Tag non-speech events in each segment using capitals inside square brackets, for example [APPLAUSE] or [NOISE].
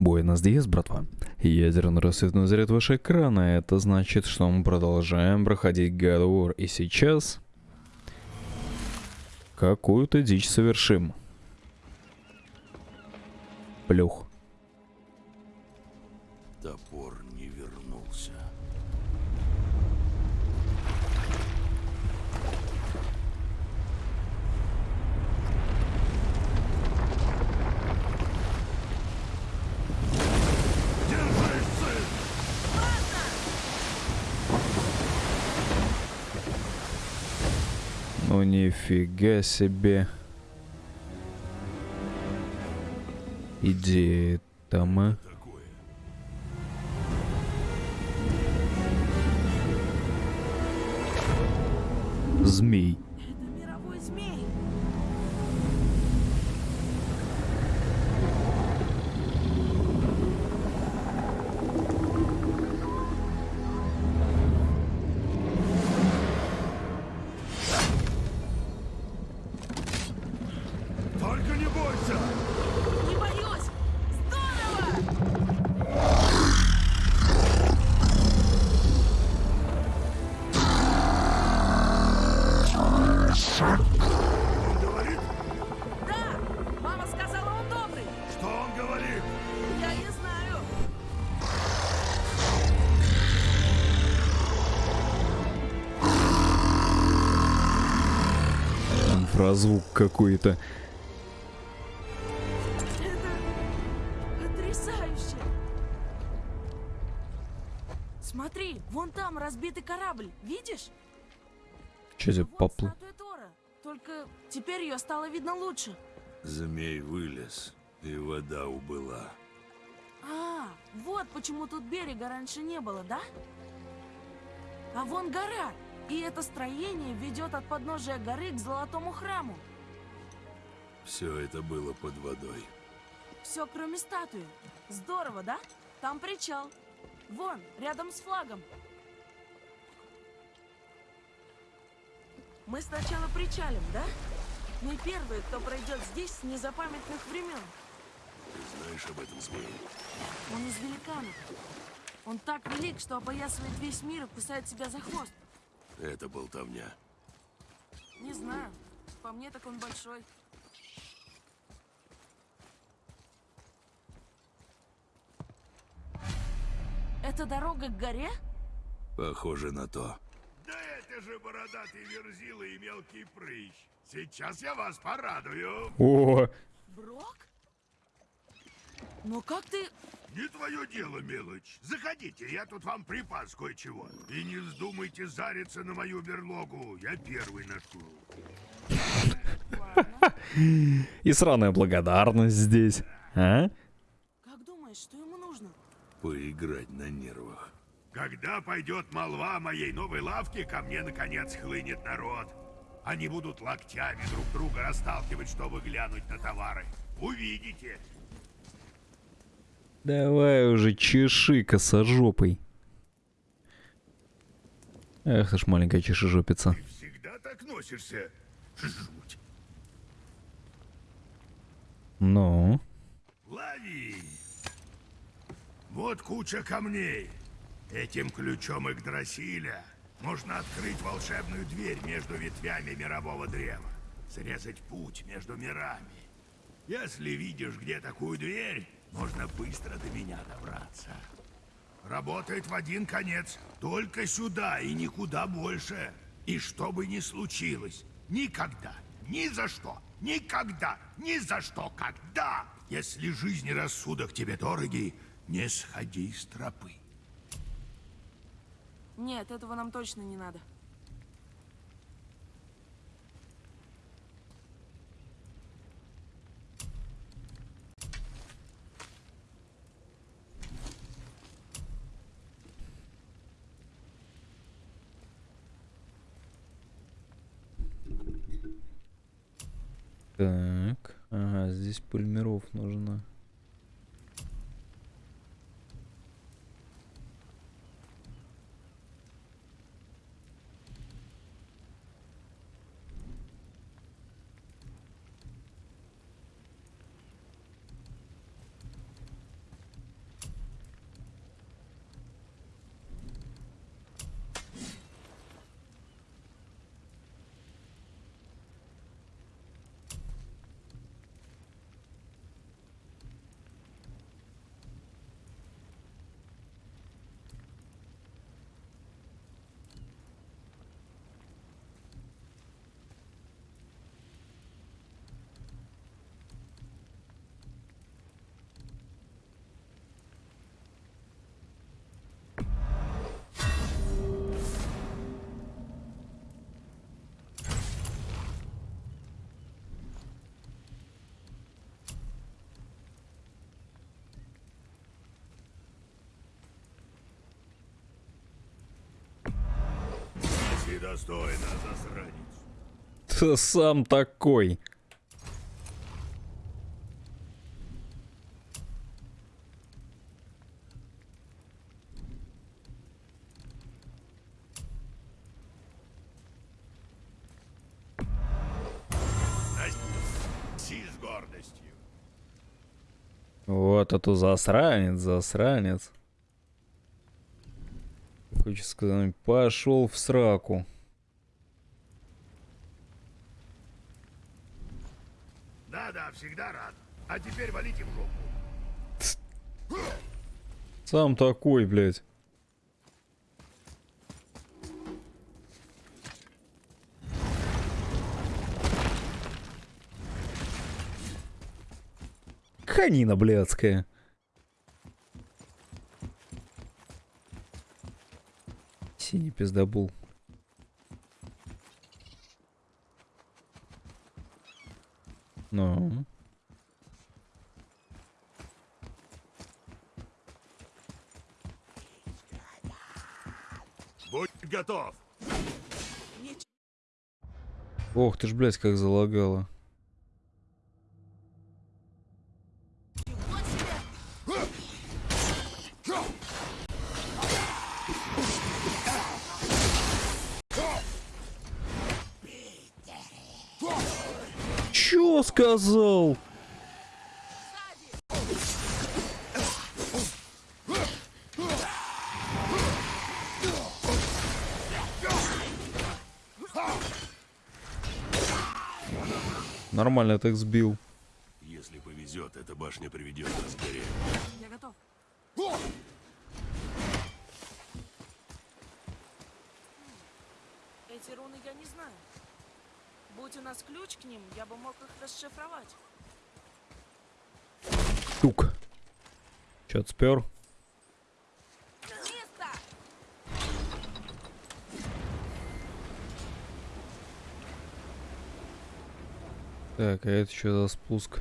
Буэнос Диас, братва. Ядерный рассвет на заряд вашего экрана. Это значит, что мы продолжаем проходить God War. И сейчас... Какую-то дичь совершим. Плюх. Топор не вернулся. Держись, сын! Ну нифига себе. Идея там, а? Змей. Инфразвук какой-то. Это потрясающе. Смотри, вон там разбитый корабль. Видишь? Че за Тора. Только теперь ее стало видно лучше. Змей вылез, и вода убыла. А, вот почему тут берега раньше не было, да? А вон гора. И это строение ведет от подножия горы к золотому храму. Все это было под водой. Все, кроме статуи. Здорово, да? Там причал. Вон, рядом с флагом. Мы сначала причалим, да? Мы первые, кто пройдет здесь с незапамятных времен. Ты знаешь об этом змее? Он из великанов. Он так велик, что опоясывает весь мир и кусает себя за хвост. Это болтовня. Не знаю. По мне так он большой. Это дорога к горе? Похоже на то. Да это же бородатый верзила и мелкий прыщ. Сейчас я вас порадую. О, Брок? Но как ты... Не твое дело, мелочь. Заходите, я тут вам припас кое-чего. И не вздумайте зариться на мою берлогу. Я первый нашел. [LAUGHS] И сраная благодарность здесь. А? Как думаешь, что ему нужно? Поиграть на нервах. Когда пойдет молва о моей новой лавке, ко мне наконец хлынет народ. Они будут локтями друг друга расталкивать, чтобы глянуть на товары. Увидите. Давай уже чеши косожопой. Эх ты ж маленькая чешежопица. Ты всегда так носишься. Жуть. Ну, Лови! Вот куча камней. Этим ключом Игдрасиля можно открыть волшебную дверь между ветвями мирового древа. Срезать путь между мирами. Если видишь, где такую дверь, можно быстро до меня добраться. Работает в один конец. Только сюда и никуда больше. И что бы ни случилось, никогда, ни за что, никогда, ни за что, когда, если жизнь и рассудок тебе дороги, не сходи с тропы. Нет, этого нам точно не надо. так. Ага, здесь пульмиров нужно. Недостойно, засранец. Ты сам такой. Си с гордостью. Вот это засранец, засранец. Хочу сказать, пошел в сраку. Да-да, всегда рад. А теперь валите в жопу. Сам такой, блядь. Ханина блядская. Синий пиздобул. Ну. Будь готов. Ох ты ж, блядь, как залагало. себе! Чё сказал? Нормально так сбил. Если повезет, эта башня приведет нас к горе. Я готов. Эти руны я не знаю. Будь у нас ключ к ним, я бы мог их расшифровать. Тук. Чё спер? Место! Так, а это что за спуск?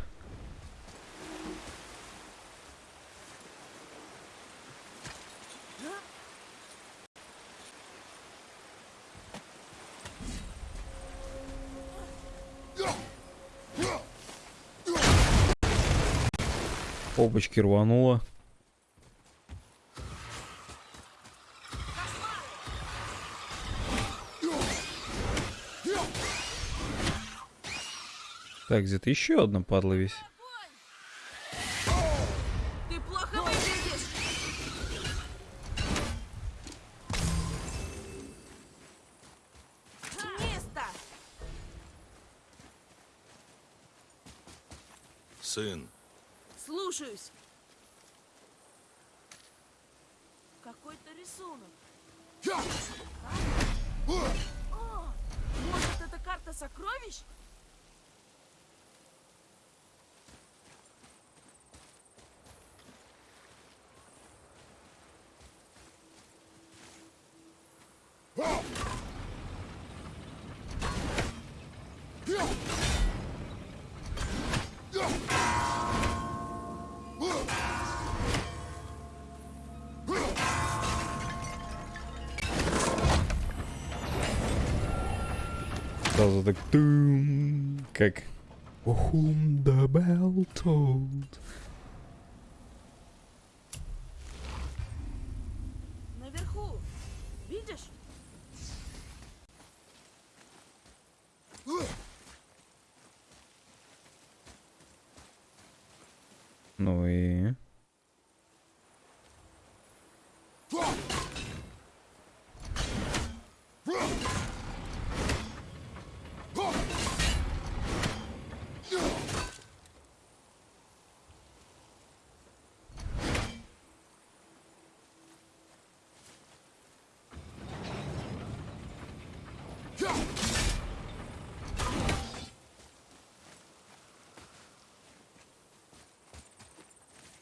Опачки рвануло. Так, где-то еще одна падла весь. was dat ik... Kijk. Waarom de bel toont.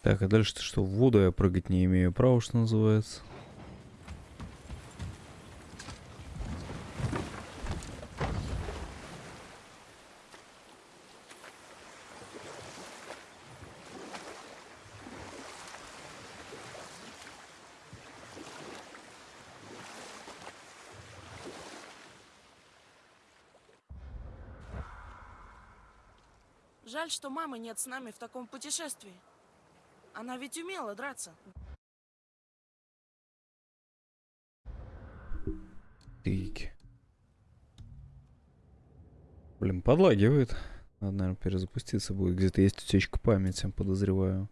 Так, а дальше-то что? В воду я прыгать не имею права, что называется. Жаль, что мамы нет с нами в таком путешествии. Она ведь умела драться. Тыки. Блин, подлагивает. Надо, наверное, перезапуститься будет. Где-то есть утечка памяти, подозреваю.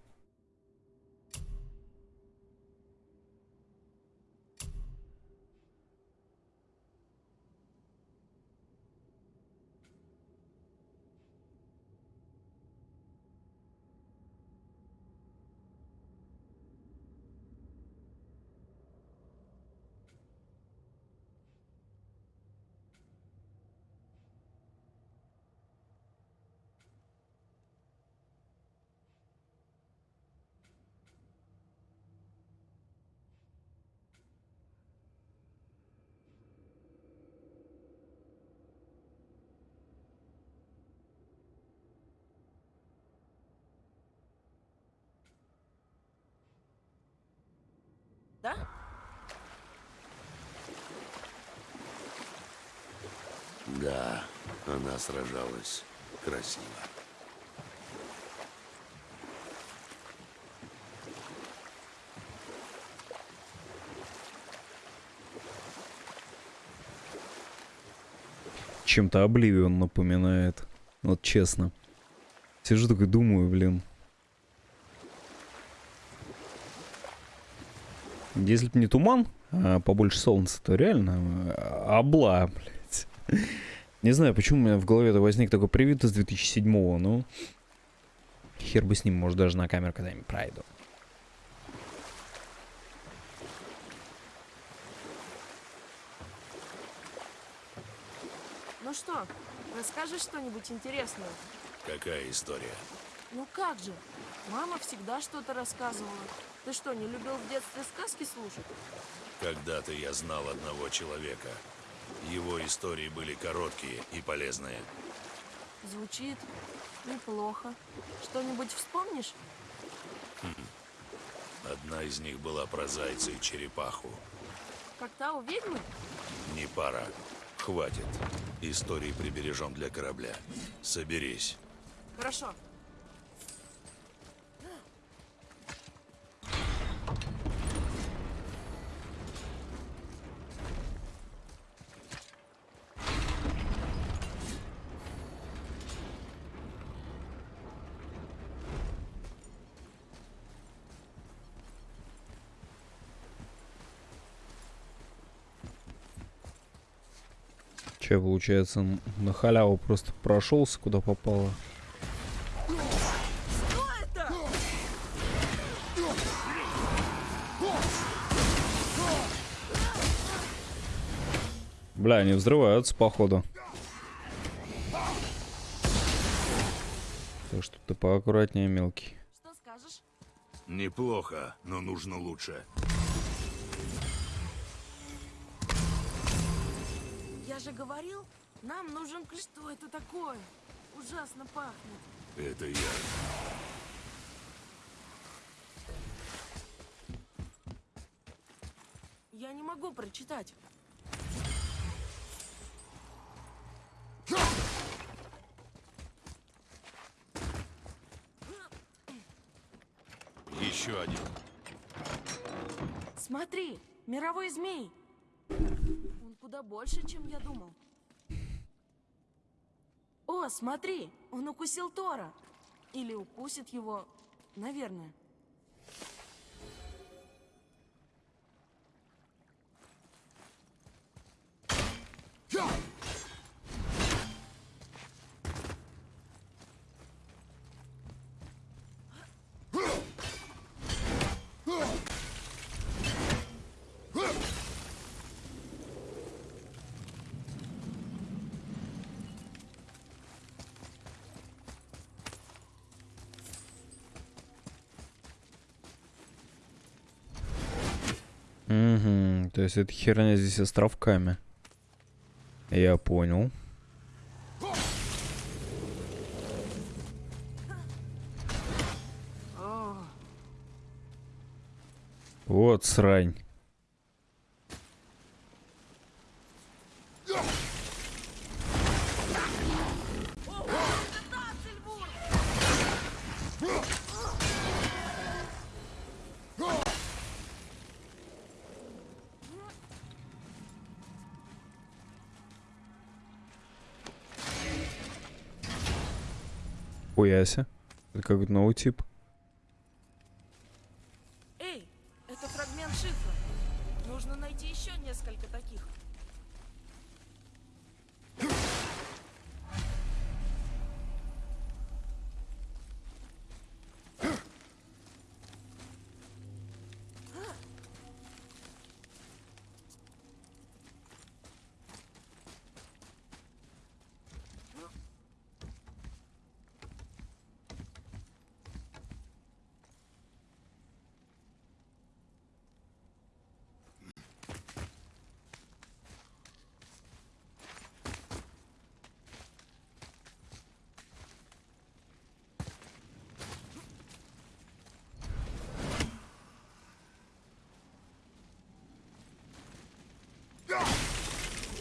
Да? Да, она сражалась красиво. Чем-то Обливион напоминает. Вот честно. Сижу такой думаю, блин. Если бы не туман, а побольше солнца, то реально э, обла, блядь. Не знаю, почему у меня в голове-то возник такой привид из 2007-го, ну... Хер бы с ним, может, даже на камеру когда-нибудь пройду. Ну что, расскажешь что-нибудь интересное? Какая история? Ну как же? Мама всегда что-то рассказывала. Ты что, не любил в детстве сказки слушать? Когда-то я знал одного человека. Его истории были короткие и полезные. Звучит неплохо. Что-нибудь вспомнишь? Одна из них была про зайца и черепаху. Как та у ведьмы? Не пара. Хватит. Истории прибережем для корабля. Соберись. Хорошо. Че, получается, на халяву просто прошелся, куда попало. Бля, они взрываются, походу. Так что ты поаккуратнее, мелкий. Что скажешь? Неплохо, но нужно лучше. Говорил, нам нужен ключ. Что это такое? Ужасно пахнет. Это я. Я не могу прочитать. Еще один. Смотри, мировой змей. Куда больше, чем я думал. О, смотри, он укусил Тора. Или укусит его, наверное. То есть эта херня здесь островками. Я понял. Вот срань. Нихуя себе. Это какой-то новый тип.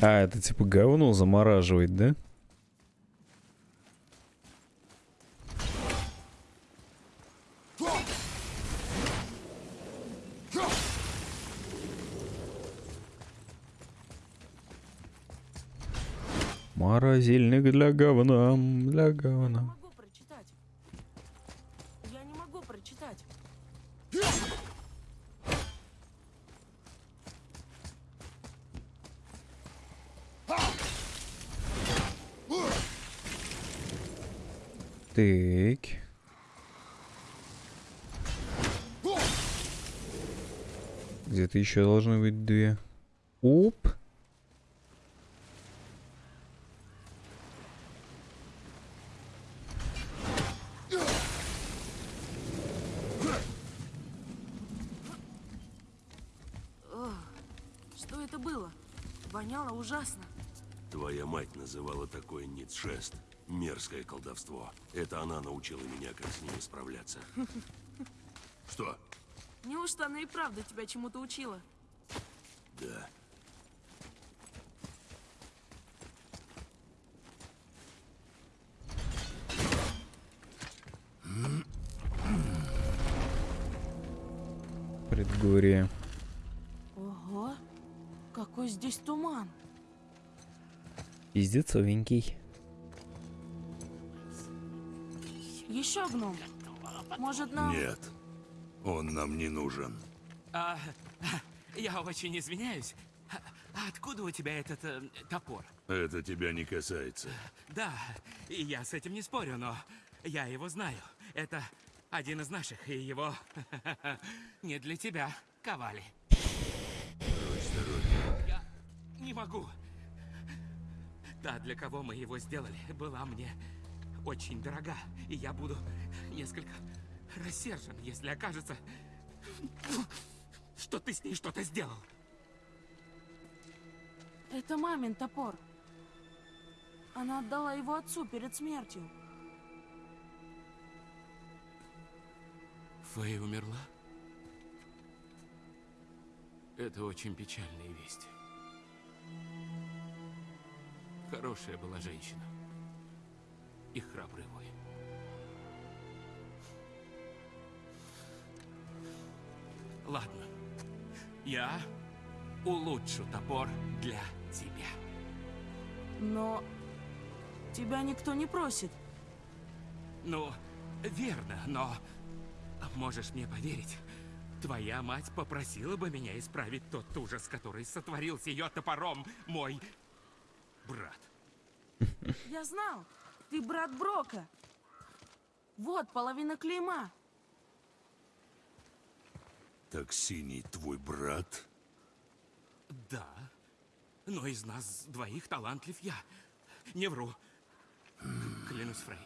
А, это типа говно замораживает, да? Морозильник для говна, для говна. могу прочитать. Я не могу прочитать. Так. Где-то еще должны быть две. Оп. Что это было? Воняло ужасно. Твоя мать называла такое ницшест. Мерзкое колдовство. Это она научила меня, как с ними справляться. [LAUGHS] Что? Неужто она и правда тебя чему-то учила? Да. Предгорье. Ого, какой здесь туман. Пиздецовенький. Еще гном. Может нам... Нет. Он нам не нужен. А, я очень извиняюсь. Откуда у тебя этот э, топор? Это тебя не касается. Да, и я с этим не спорю, но я его знаю. Это один из наших, и его [LAUGHS] не для тебя ковали. Я не могу. Та, для кого мы его сделали, была мне очень дорога, и я буду несколько рассержен, если окажется, что ты с ней что-то сделал. Это мамин топор. Она отдала его отцу перед смертью. Фэй умерла? Это очень печальная весть. Хорошая была женщина. И храбрый воин. Ладно. Я улучшу топор для тебя. Но тебя никто не просит. Ну, верно, но можешь мне поверить, твоя мать попросила бы меня исправить тот ужас, который сотворил с ее топором мой брат. Я знал, ты брат Брока. Вот половина клейма. Так синий твой брат? Да, но из нас двоих талантлив я. Не вру. Клянусь, Фрей.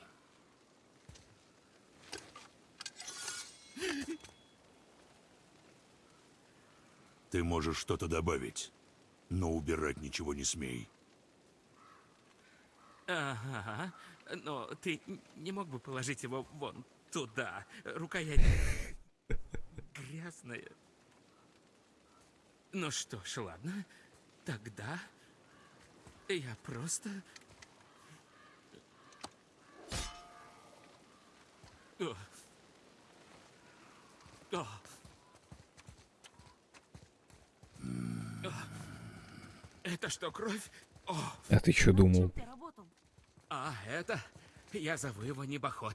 Ты можешь что-то добавить, но убирать ничего не смей. Ага, но ты не мог бы положить его вон туда? Рукоять грязная. Ну что ж, ладно. Тогда я просто... О. О. Это что, кровь? О, А ты что думал? А, это... Я зову его небоход.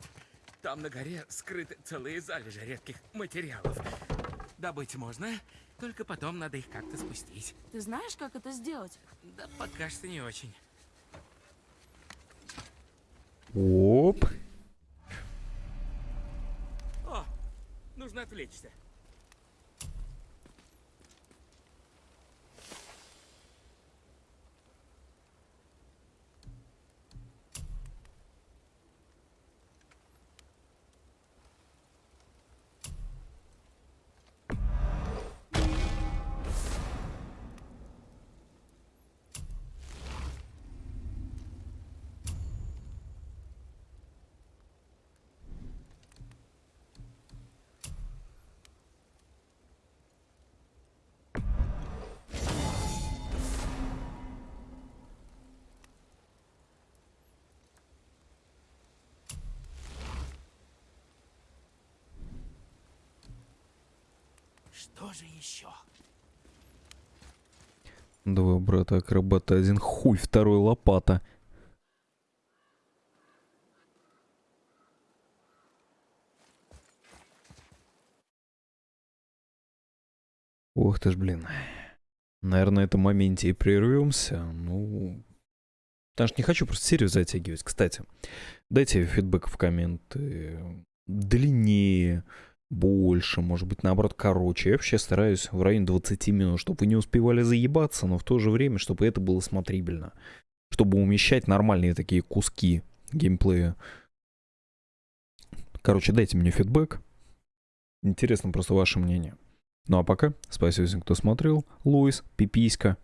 Там на горе скрыты целые залежи редких материалов. Добыть можно, только потом надо их как-то спустить. Ты знаешь, как это сделать? Да пока что не очень. Оп. О, нужно отвлечься. Что же еще? Два брата акробата, один хуй, второй лопата. Ох ты ж, блин. Наверное, на этом моменте и прервемся. Ну, потому что не хочу просто серию затягивать. Кстати, дайте фидбэк в комменты. Длиннее, больше, может быть, наоборот, короче. Я вообще стараюсь в районе 20 минут, чтобы вы не успевали заебаться, но в то же время, чтобы это было смотрибельно. Чтобы умещать нормальные такие куски геймплея. Короче, дайте мне фидбэк. Интересно просто ваше мнение. Ну а пока, спасибо всем, кто смотрел. Луис, Пиписька.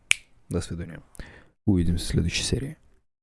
До свидания. Увидимся в следующей серии.